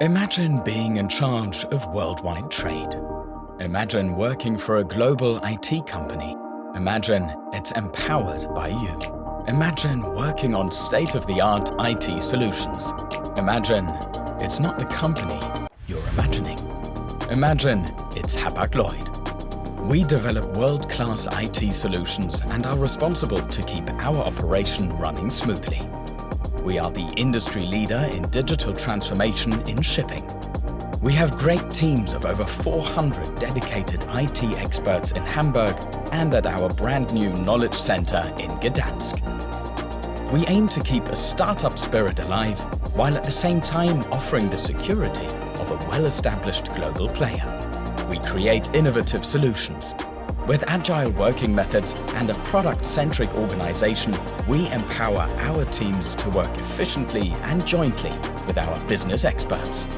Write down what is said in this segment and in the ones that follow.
Imagine being in charge of worldwide trade. Imagine working for a global IT company. Imagine it's empowered by you. Imagine working on state-of-the-art IT solutions. Imagine it's not the company you're imagining. Imagine it's Hapag-Lloyd. We develop world-class IT solutions and are responsible to keep our operation running smoothly. We are the industry leader in digital transformation in shipping. We have great teams of over 400 dedicated IT experts in Hamburg and at our brand new knowledge center in Gdansk. We aim to keep a startup spirit alive while at the same time offering the security of a well-established global player. We create innovative solutions with agile working methods and a product-centric organization, we empower our teams to work efficiently and jointly with our business experts.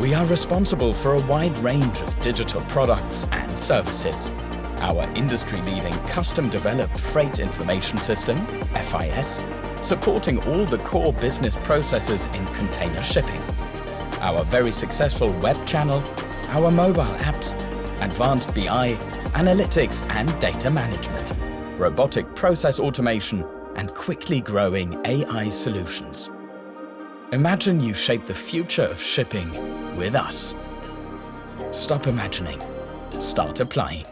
We are responsible for a wide range of digital products and services. Our industry-leading custom-developed Freight Information System, FIS, supporting all the core business processes in container shipping. Our very successful web channel, our mobile apps, advanced BI analytics and data management, robotic process automation, and quickly growing AI solutions. Imagine you shape the future of shipping with us. Stop imagining. Start applying.